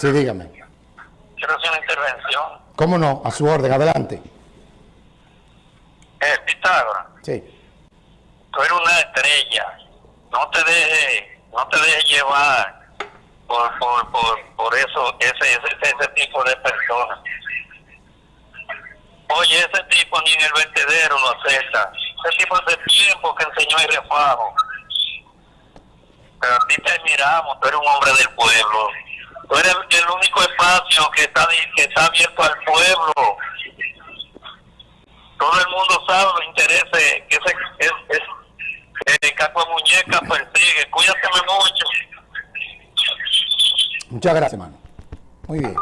Sí, dígame. Quiero hacer una intervención. ¿Cómo no? A su orden, adelante. Eh, Pitágoras. Sí. Tú eres una estrella. No te dejes, no te dejes llevar por, por, por, por eso, ese, ese, ese tipo de personas. Oye, ese tipo ni en el vertedero lo acepta. Ese tipo hace tiempo que enseñó el refajo. Pero a ti te admiramos, tú eres un hombre del pueblo. Tú eres el único espacio que está, que está abierto al pueblo. Todo el mundo sabe los intereses que ese es, es, el caco de muñeca persigue. Cuídate mucho. Muchas gracias, hermano. Muy bien.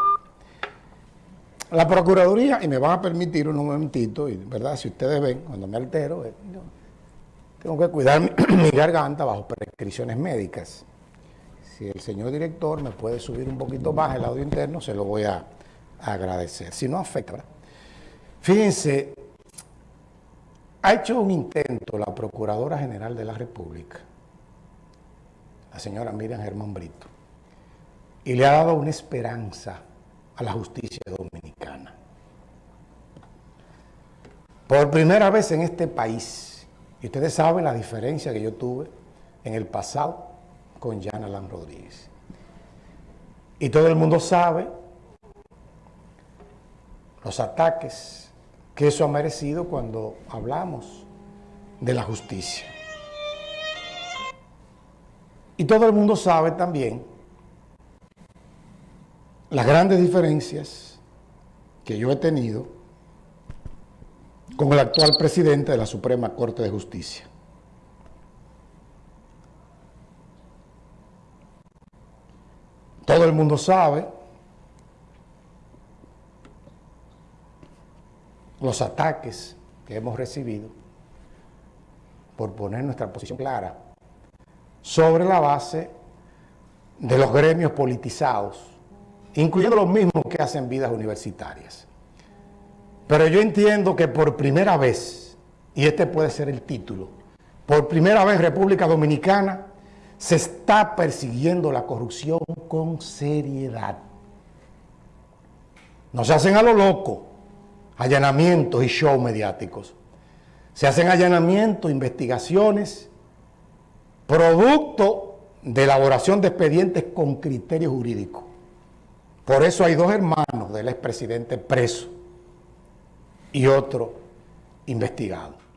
La Procuraduría, y me van a permitir un momentito, y verdad, si ustedes ven, cuando me altero, eh, tengo que cuidar mi garganta bajo prescripciones médicas. Si el señor director me puede subir un poquito más el audio interno, se lo voy a, agradecer. Si no afecta. Fíjense, ha hecho un intento la Procuradora General de la República, la señora Miriam Germán Brito, y le ha dado una esperanza a la justicia dominicana. Por primera vez en este país, y ustedes saben la diferencia que yo tuve en el pasado con Jan Alan Rodríguez. Y todo el mundo sabe los ataques que eso ha merecido cuando hablamos de la justicia. Y todo el mundo sabe también las grandes diferencias que yo he tenido con el actual presidente de la Suprema Corte de Justicia. Todo el mundo sabe los ataques que hemos recibido por poner nuestra posición clara sobre la base de los gremios politizados, incluyendo los mismos que hacen vidas universitarias. Pero yo entiendo que por primera vez, y este puede ser el título, por primera vez República Dominicana se está persiguiendo la corrupción con seriedad. No se hacen a lo loco allanamientos y shows mediáticos. Se hacen allanamientos, investigaciones, producto de elaboración de expedientes con criterio jurídico. Por eso hay dos hermanos del expresidente preso y otro investigado.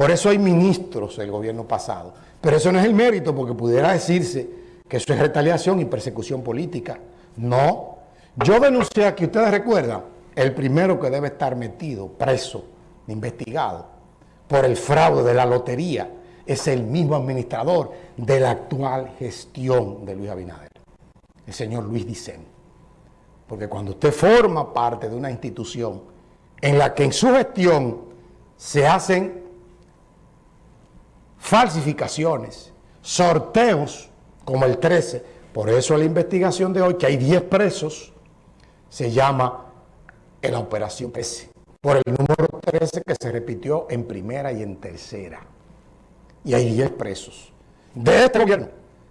Por eso hay ministros del gobierno pasado. Pero eso no es el mérito, porque pudiera decirse que eso es retaliación y persecución política. No. Yo denuncié aquí, ustedes recuerdan, el primero que debe estar metido, preso, investigado, por el fraude de la lotería, es el mismo administrador de la actual gestión de Luis Abinader, el señor Luis Dicen. Porque cuando usted forma parte de una institución en la que en su gestión se hacen falsificaciones, sorteos como el 13, por eso la investigación de hoy, que hay 10 presos, se llama la operación 13, por el número 13 que se repitió en primera y en tercera. Y hay 10 presos de este gobierno,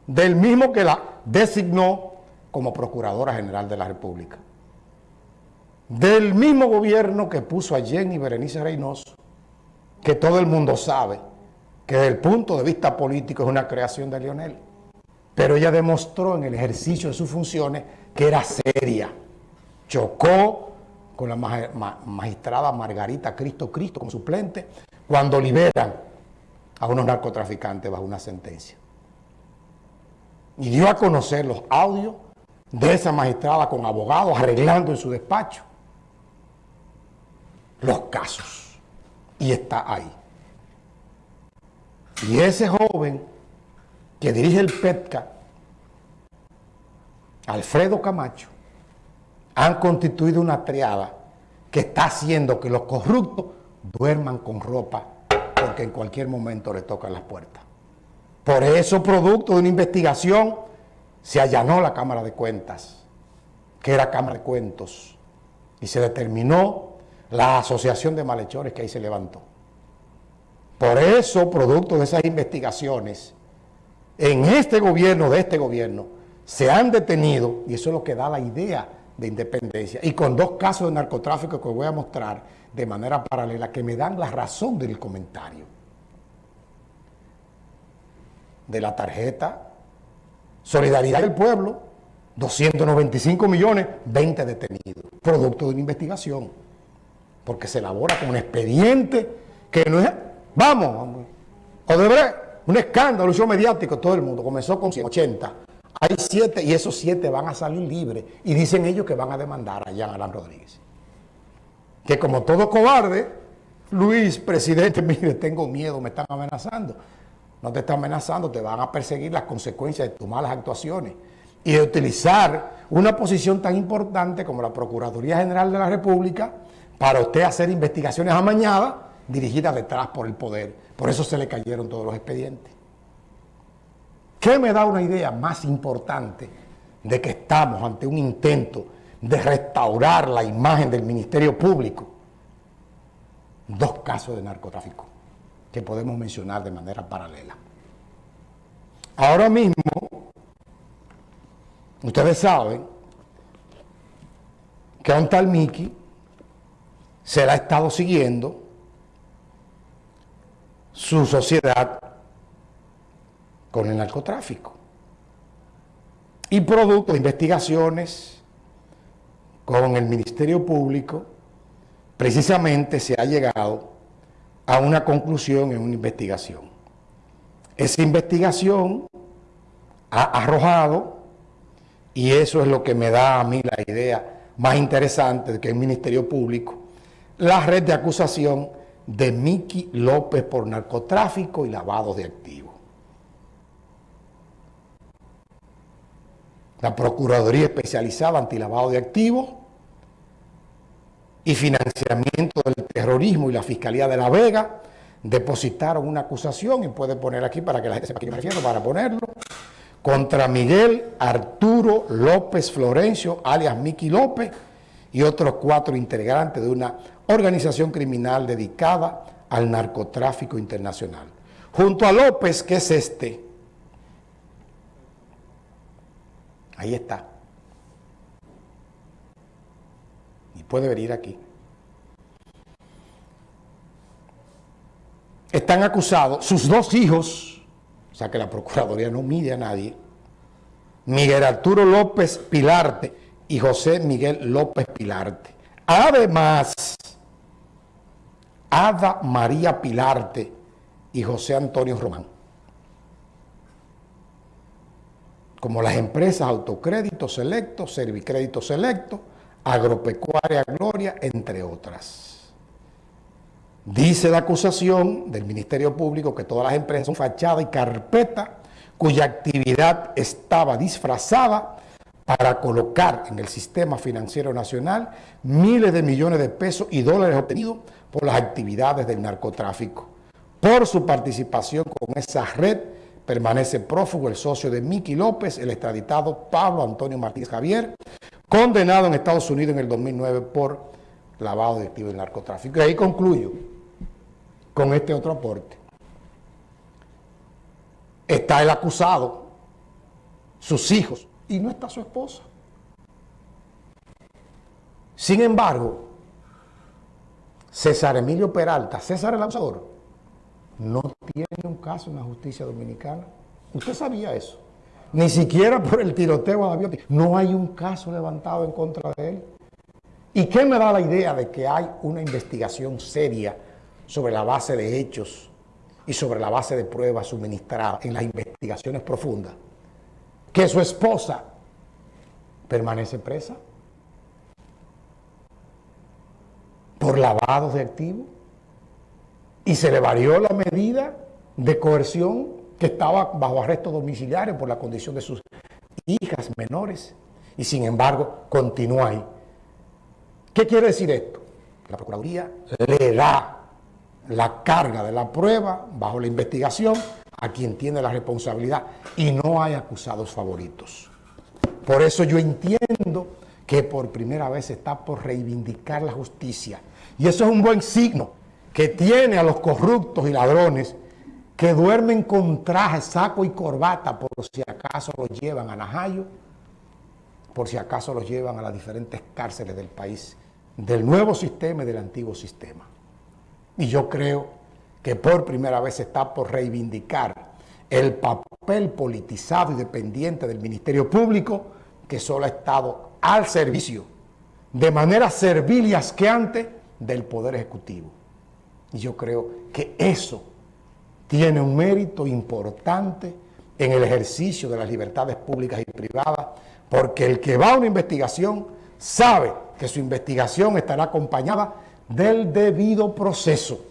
del mismo que la designó como Procuradora General de la República. Del mismo gobierno que puso a Jenny Berenice Reynoso, que todo el mundo sabe que desde el punto de vista político es una creación de Lionel. Pero ella demostró en el ejercicio de sus funciones que era seria. Chocó con la magistrada Margarita Cristo Cristo como suplente cuando liberan a unos narcotraficantes bajo una sentencia. Y dio a conocer los audios de esa magistrada con abogados arreglando en su despacho los casos. Y está ahí. Y ese joven que dirige el PETCA, Alfredo Camacho, han constituido una triada que está haciendo que los corruptos duerman con ropa porque en cualquier momento le tocan las puertas. Por eso, producto de una investigación, se allanó la Cámara de Cuentas, que era Cámara de Cuentos, y se determinó la asociación de malhechores que ahí se levantó. Por eso, producto de esas investigaciones, en este gobierno, de este gobierno, se han detenido, y eso es lo que da la idea de independencia, y con dos casos de narcotráfico que voy a mostrar de manera paralela, que me dan la razón del comentario. De la tarjeta Solidaridad del Pueblo, 295 millones, 20 detenidos, producto de una investigación, porque se elabora con un expediente que no es, vamos, Odebrecht, un escándalo, un mediático, todo el mundo, comenzó con 180, hay siete y esos siete van a salir libres. Y dicen ellos que van a demandar a Jean Alain Rodríguez. Que como todo cobarde, Luis, presidente, mire, tengo miedo, me están amenazando. No te están amenazando, te van a perseguir las consecuencias de tus malas actuaciones. Y de utilizar una posición tan importante como la Procuraduría General de la República para usted hacer investigaciones amañadas dirigidas detrás por el poder. Por eso se le cayeron todos los expedientes. ¿Qué me da una idea más importante de que estamos ante un intento de restaurar la imagen del Ministerio Público? Dos casos de narcotráfico que podemos mencionar de manera paralela. Ahora mismo, ustedes saben que a un tal Miki se le ha estado siguiendo su sociedad con el narcotráfico. Y producto de investigaciones con el Ministerio Público, precisamente se ha llegado a una conclusión en una investigación. Esa investigación ha arrojado, y eso es lo que me da a mí la idea más interesante de que el Ministerio Público, la red de acusación de Miki López por narcotráfico y lavado de activos. la Procuraduría Especializada Antilavado de Activos y Financiamiento del Terrorismo y la Fiscalía de La Vega depositaron una acusación, y puede poner aquí para que la gente sepa a qué me refiero, para ponerlo, contra Miguel Arturo López Florencio, alias Miki López, y otros cuatro integrantes de una organización criminal dedicada al narcotráfico internacional. Junto a López, que es este, Ahí está. Y puede venir aquí. Están acusados sus dos hijos, o sea que la Procuraduría no mide a nadie, Miguel Arturo López Pilarte y José Miguel López Pilarte. Además, Ada María Pilarte y José Antonio Román. como las empresas Autocrédito Selecto, Servicrédito Selecto, Agropecuaria Gloria, entre otras. Dice la acusación del Ministerio Público que todas las empresas son fachada y carpeta cuya actividad estaba disfrazada para colocar en el sistema financiero nacional miles de millones de pesos y dólares obtenidos por las actividades del narcotráfico, por su participación con esa red Permanece prófugo el socio de Miki López, el extraditado Pablo Antonio Martínez Javier, condenado en Estados Unidos en el 2009 por lavado de activos y narcotráfico. Y ahí concluyo con este otro aporte. Está el acusado, sus hijos, y no está su esposa. Sin embargo, César Emilio Peralta, César el acusador, no tiene un caso en la justicia dominicana. ¿Usted sabía eso? Ni siquiera por el tiroteo a la No hay un caso levantado en contra de él. ¿Y qué me da la idea de que hay una investigación seria sobre la base de hechos y sobre la base de pruebas suministradas en las investigaciones profundas? Que su esposa permanece presa por lavados de activos y se le varió la medida de coerción que estaba bajo arresto domiciliario por la condición de sus hijas menores y sin embargo continúa ahí. ¿Qué quiere decir esto? La Procuraduría le da la carga de la prueba bajo la investigación a quien tiene la responsabilidad y no hay acusados favoritos. Por eso yo entiendo que por primera vez está por reivindicar la justicia y eso es un buen signo que tiene a los corruptos y ladrones que duermen con traje, saco y corbata por si acaso los llevan a Najayo, por si acaso los llevan a las diferentes cárceles del país, del nuevo sistema y del antiguo sistema. Y yo creo que por primera vez está por reivindicar el papel politizado y dependiente del Ministerio Público que solo ha estado al servicio, de manera servil y asqueante, del Poder Ejecutivo. Y yo creo que eso tiene un mérito importante en el ejercicio de las libertades públicas y privadas, porque el que va a una investigación sabe que su investigación estará acompañada del debido proceso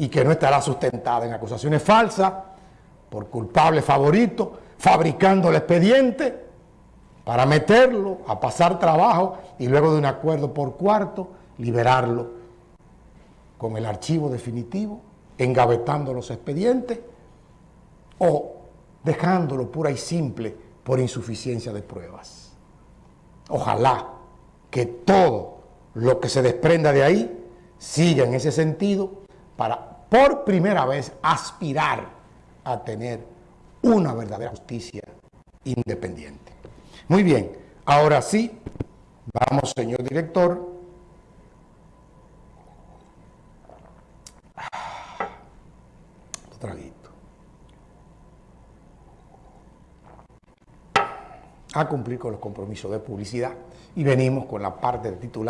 y que no estará sustentada en acusaciones falsas por culpable favorito, fabricando el expediente para meterlo a pasar trabajo y luego de un acuerdo por cuarto, liberarlo con el archivo definitivo engavetando los expedientes o dejándolo pura y simple por insuficiencia de pruebas. Ojalá que todo lo que se desprenda de ahí siga en ese sentido para por primera vez aspirar a tener una verdadera justicia independiente. Muy bien, ahora sí, vamos señor director, traguito. A cumplir con los compromisos de publicidad y venimos con la parte de titular.